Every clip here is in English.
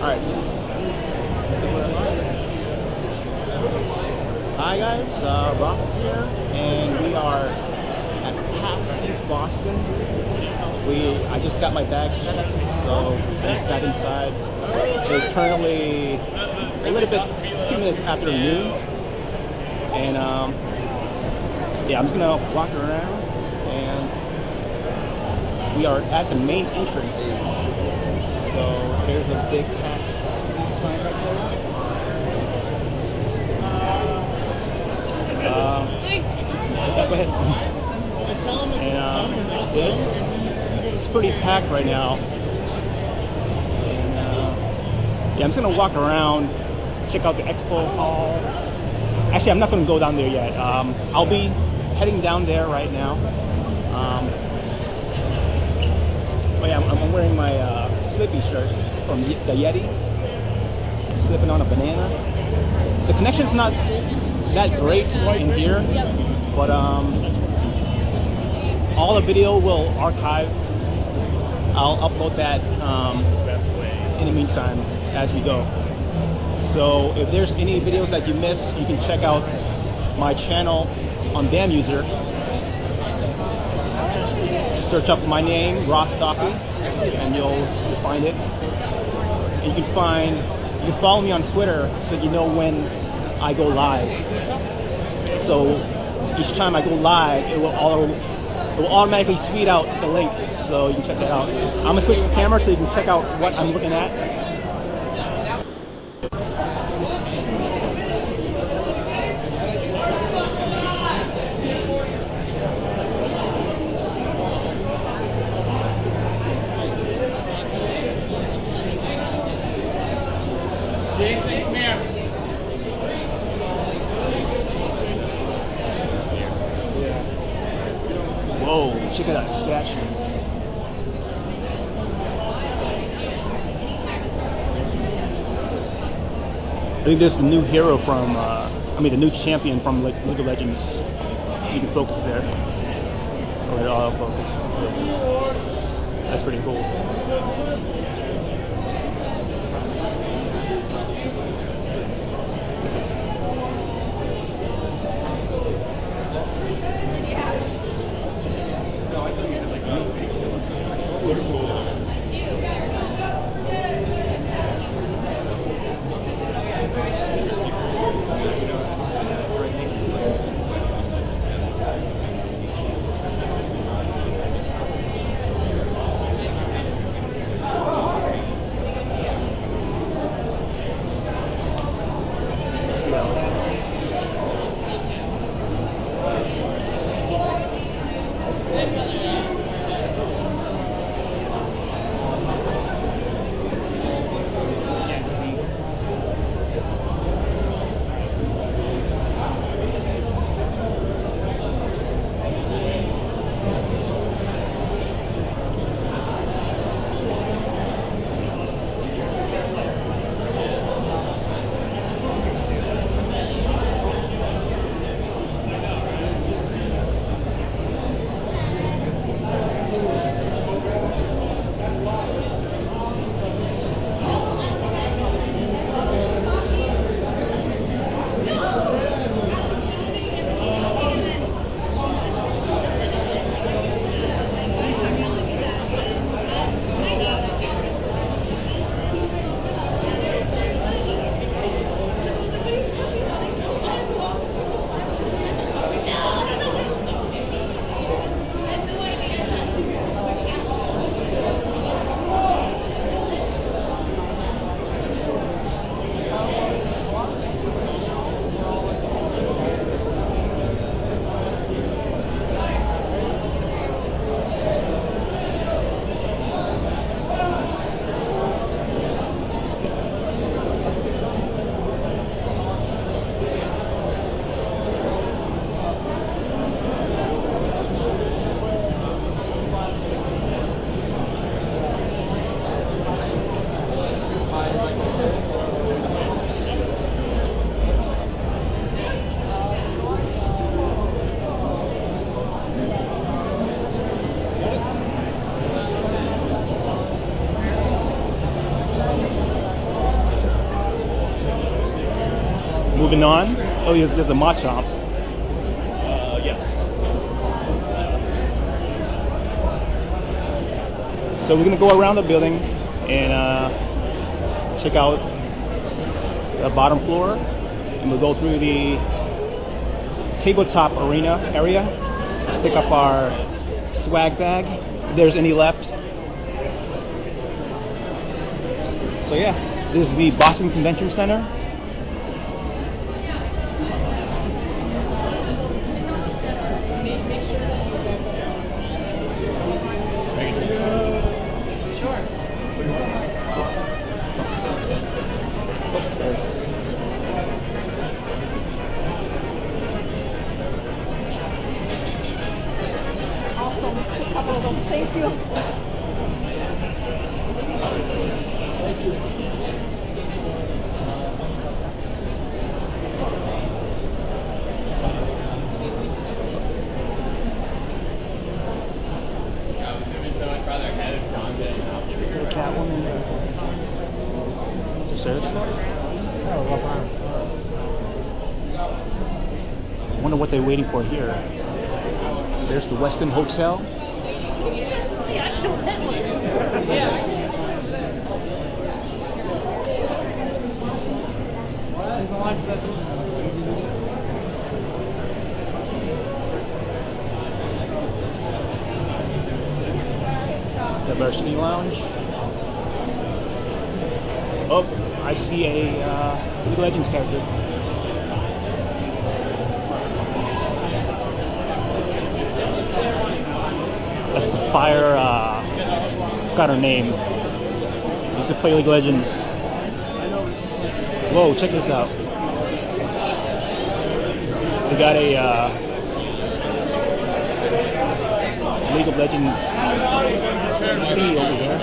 Alright. Hi guys, uh, Roth here, and we are at PAX East Boston. We, I just got my bags checked, so I just got inside. It's currently a little bit, a few minutes after noon, and um, yeah, I'm just gonna walk around, and we are at the main entrance. So there's a big East sign right there. Um. And um, yeah, it's, it's pretty packed right now. And uh, yeah, I'm just gonna walk around, check out the expo hall. Actually, I'm not gonna go down there yet. Um, I'll be heading down there right now. Um, oh yeah, I'm, I'm wearing my uh, Slippy shirt from the Yetee. Slipping on a banana. The connection's not that great in here, but um, all the video will archive. I'll upload that um, in the meantime as we go. So if there's any videos that you missed, you can check out my channel on Bambuser. Just search up my name, Roth Saki, and you'll find it. And you can find, you can follow me on Twitter so you know when I go live. So each time I go live, it will auto, it will automatically tweet out the link, so you can check that out. I'm gonna switch the camera so you can check out what I'm looking at. Whoa, check out that statue. I think this is the new hero from, uh, I mean, the new champion from League of Legends. So you can focus there. Or let auto focus. That's pretty cool. Oh, there's, there's a Machop. Uh, yeah. So we're gonna go around the building and uh, check out the bottom floor, and we'll go through the tabletop arena area. Let's pick up our swag bag, if there's any left. So yeah, this is the Boston Convention Center. For here. There's the Westin Hotel. Diversity Lounge. Oh, I see a uh, League Legends character. Fire. Uh, forgot her name. This is play League Legends. Whoa, check this out. We got a uh, League of Legends thingy over there.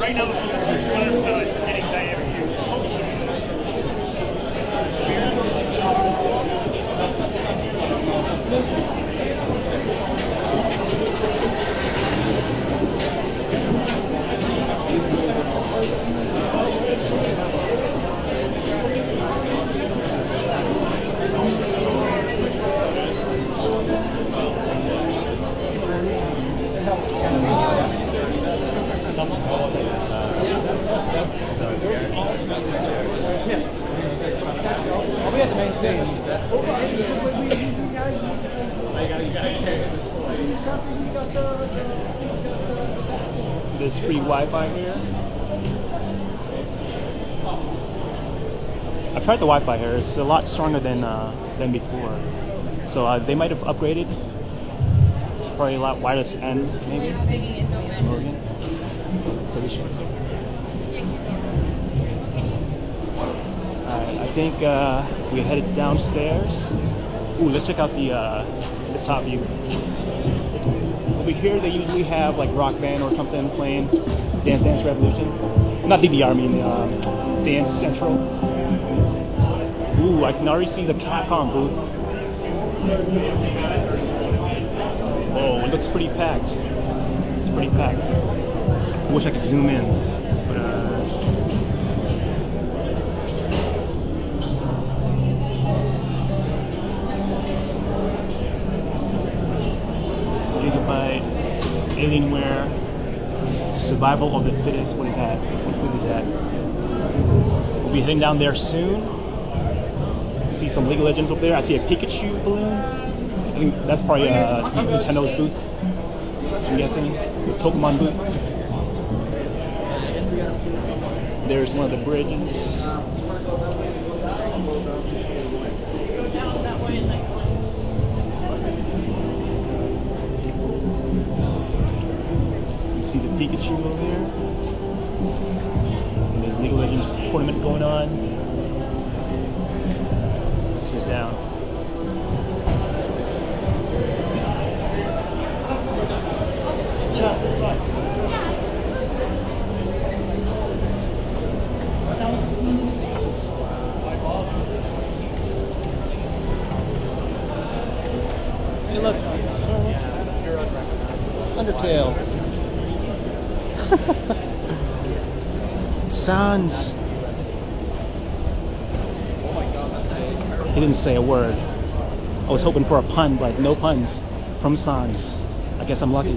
Right now, position's runner side, hitting dynamic I'll be at the main stage. There's free Wi-Fi here. I've tried the Wi-Fi here. It's a lot stronger than uh, than before. So uh, they might have upgraded. It's probably a lot wireless N maybe. Morgan. Alright, I think uh, we headed downstairs. Ooh, let's check out the uh, the top view. Over here, they usually have like Rock Band or something playing Dance Dance Revolution. Not DDR, I mean um, Dance Central. Ooh, I can already see the Capcom booth. Oh, it looks pretty packed. It's pretty packed. Wish I could zoom in, but uh, It's Gigabyte, Alienware, Survival of the Fittest. What is that? What is that? We'll be heading down there soon. See some League of Legends up there. I see a Pikachu balloon. I think that's probably uh, Nintendo's booth. I'm guessing the Pokemon booth. There's one of the bridges. You see the Pikachu over there. And there's League of Legends tournament going on. Sans. He didn't say a word. I was hoping for a pun, but no puns from Sans. I guess I'm lucky.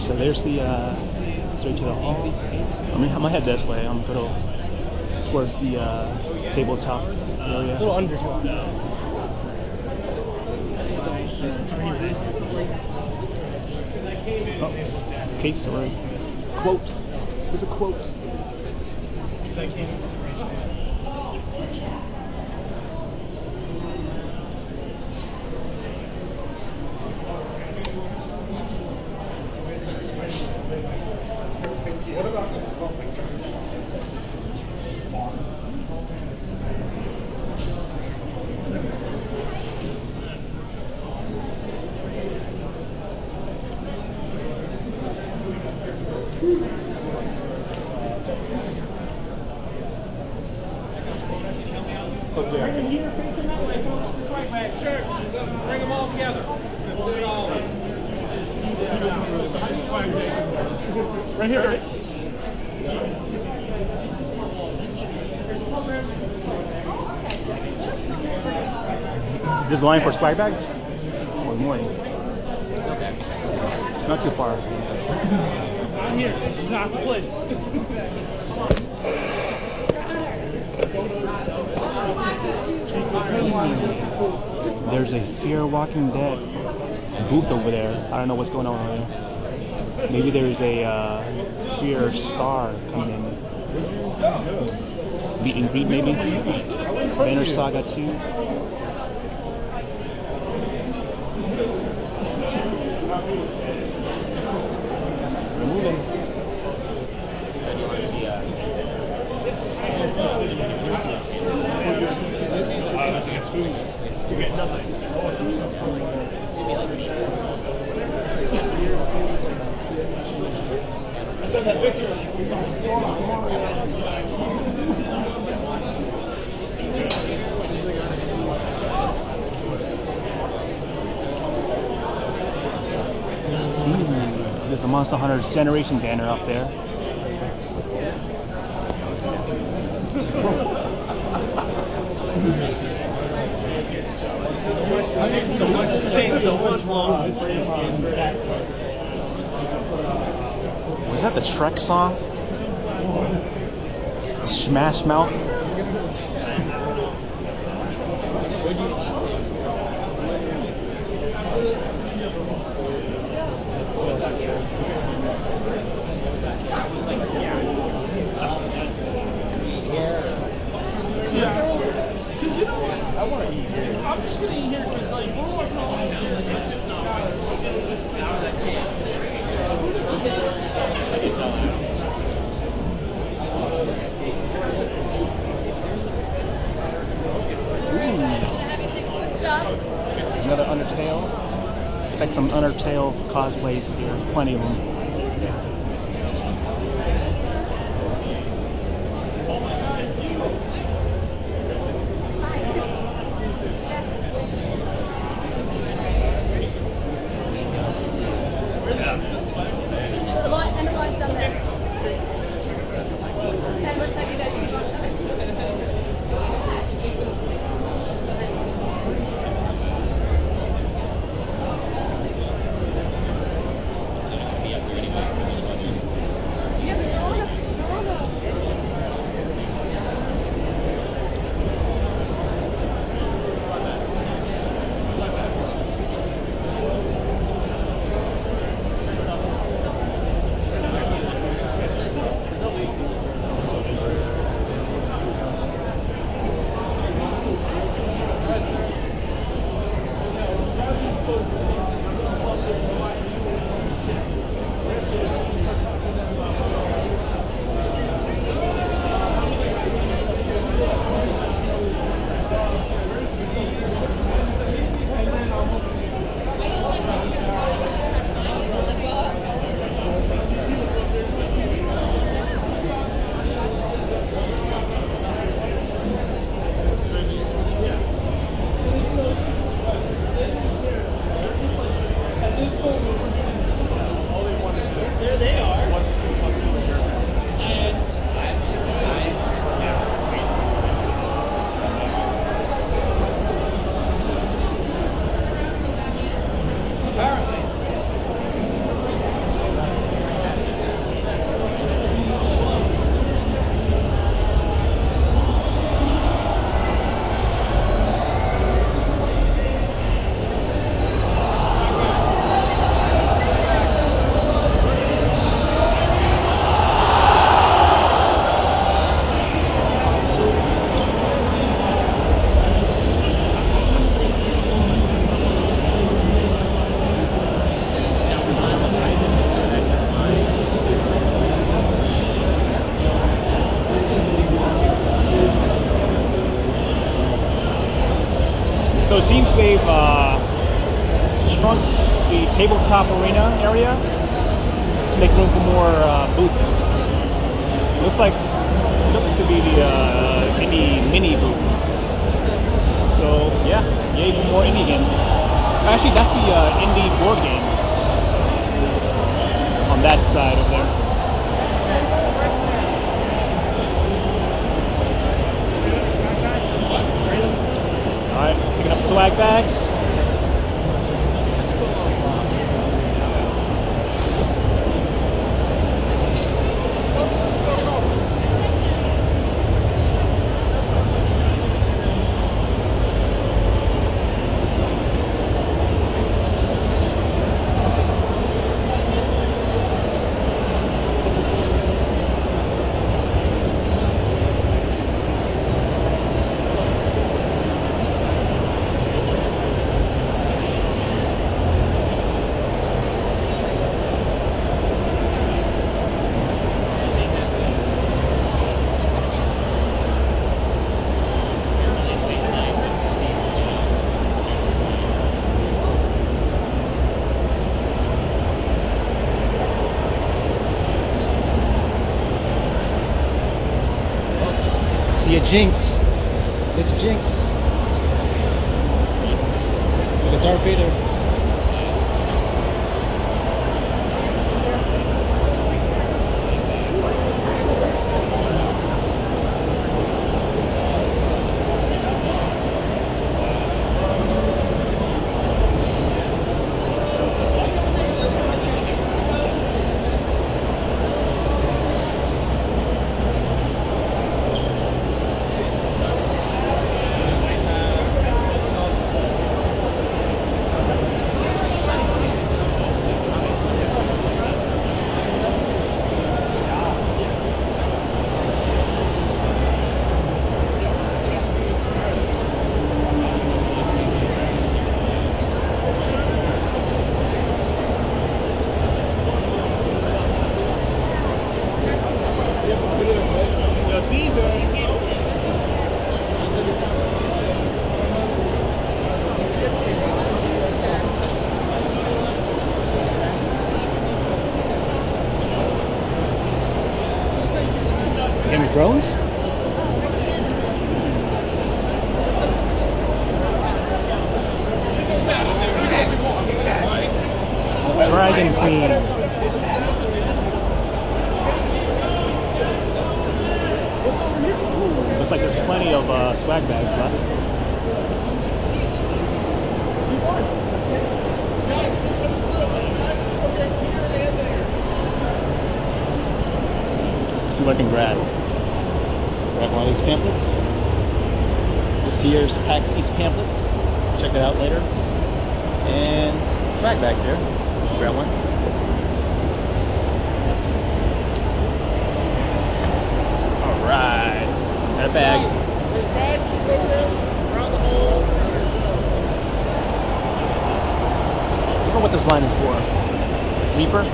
So there's the uh, straight to the hall. I mean, I'm gonna head this way. I'm gonna go towards the uh, tabletop area. A little under two hours. Oh, Kate Sword. Quote. There's a quote. Bring them all together. Right here, right? This line for swag bags? Or morning? Not too far. I'm here. Not the place. There's a Fear Walking Dead booth over there. I don't know what's going on over there. Maybe there's a uh, Fear Star coming in. Meet and greet, maybe? Banner Saga 2. Mm, There's a Monster Hunter's Generation banner up there. So much so much long. That the Shrek song? Smash Mouth? I'm just gonna eat here because like we're working on Another Undertale. Expect some Undertale cosplays here. Plenty of them. Tabletop arena area to make room for more uh, booths. looks like looks to be the uh, indie mini booth. So yeah, yay for more indie games. Actually, that's the uh, indie board games on that side of there. All right, picking up swag bags. See a Jinx. It's Jinx. A Darth Vader. Game of Thrones? Dragon Queen. Ooh, looks like there's plenty of uh, swag bags left. Let's see what I can grab. Grab one of these pamphlets. This year's PAX East pamphlet. Check it out later. And swag bags here. Grab one. Alright. Got a bag. I wonder what this line is for. Reaper?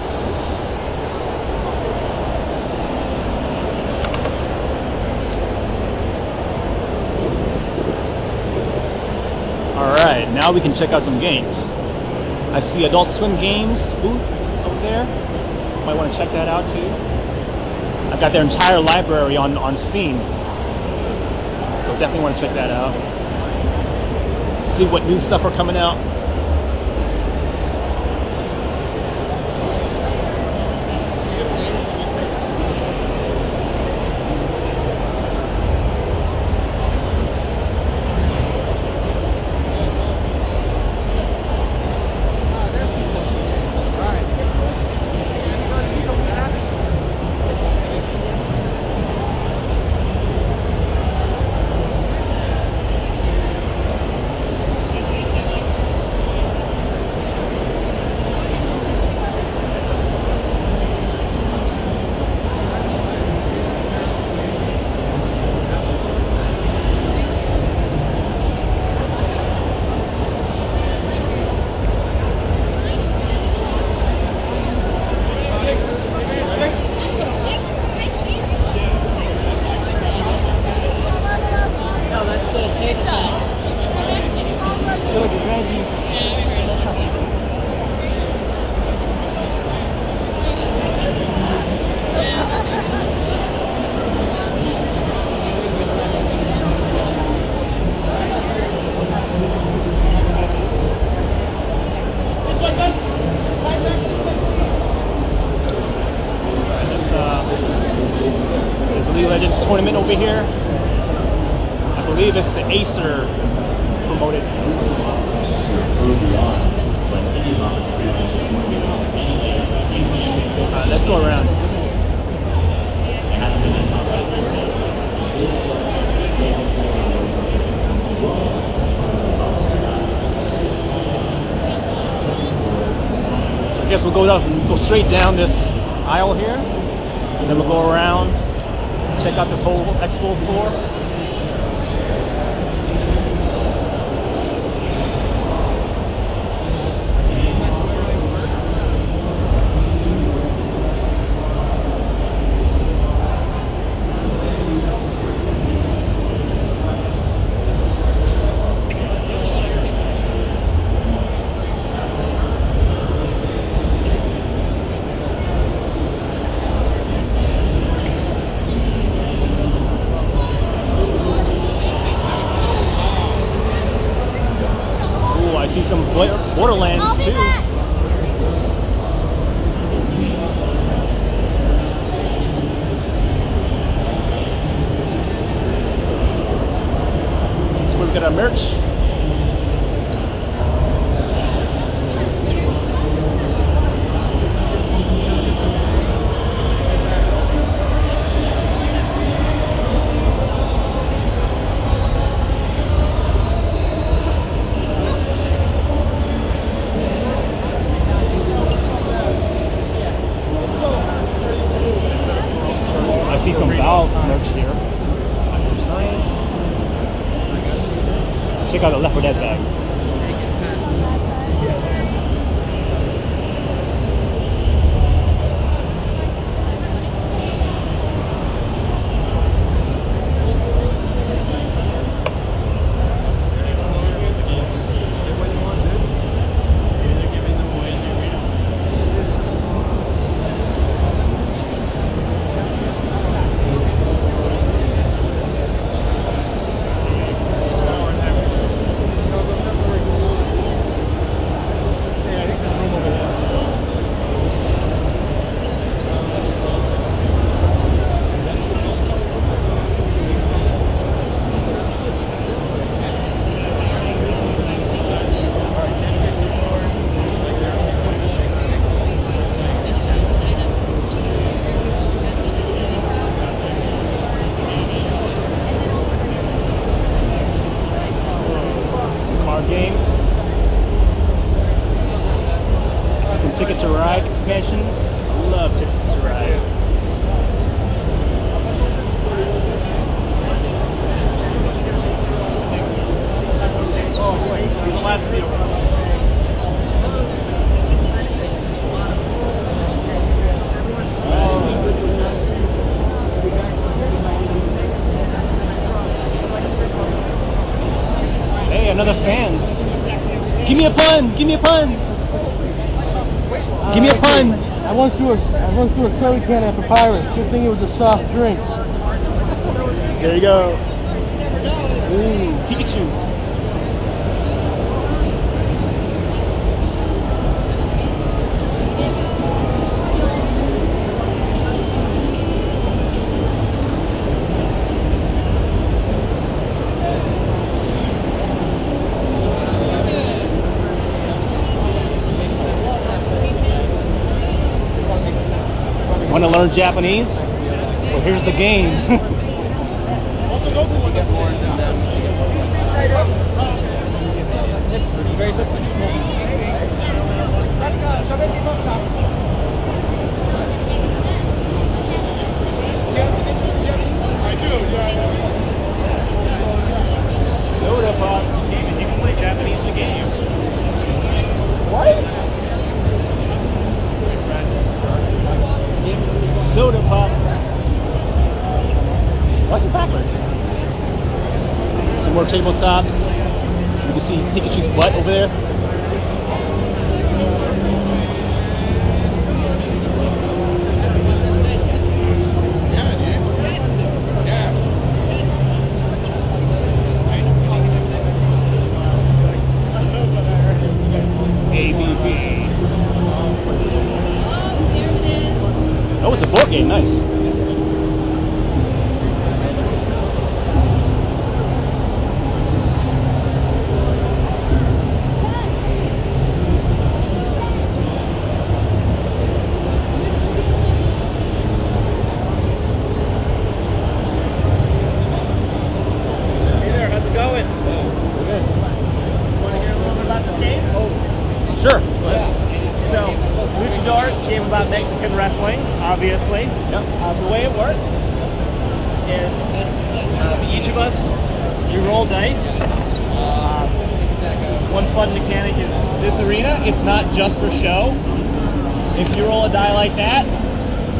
Alright, now we can check out some games. I see Adult Swim Games booth over there. Might want to check that out too. I've got their entire library on, on Steam. So definitely want to check that out. See what new stuff are coming out. Guess we'll go down, go straight down this aisle here, and then we'll go around, check out this whole expo floor. Ooh, I see some Bla- Borderlands I'll be too. back. Got our merch. I once threw a soda can at Papyrus. Good thing it was a soft drink. There you go. Ooh, Pikachu. Want to learn Japanese? Well, here's the game. Soda pop. You can play Japanese in the game. What? Soda pop. Why's it backwards? Some more tabletops. You can see Pikachu's butt over there. ABB. Oh, it's a board game. Nice. obviously. Yep. Uh, the way it works is um, each of us, you roll dice. Uh, one fun mechanic is this arena. It's not just for show. If you roll a die like that,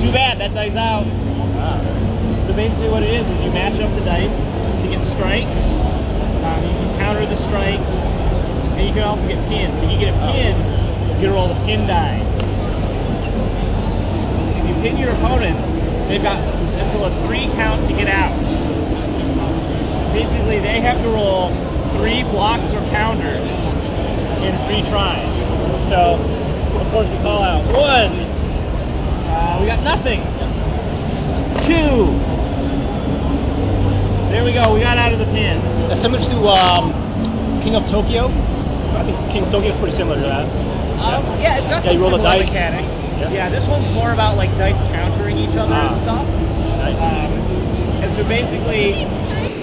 too bad, that die's out. So basically, what it is is you match up the dice to get strikes. Um, you can counter the strikes, and you can also get pins. If you get a pin, you roll the pin die. If you pin your opponent, they've got until a three count to get out. Basically, they have to roll three blocks or counters in three tries. So, of course, we call out one. Uh, we got nothing. Two. There we go. We got out of the pin. That's similar to um, King of Tokyo. I think King of Tokyo is pretty similar to that. Um, yeah, it's got Yeah, some you roll the similar dice. mechanics. Yeah. Yeah. this one's more about like dice countering each other Ah. and stuff. Nice. Um, and so basically,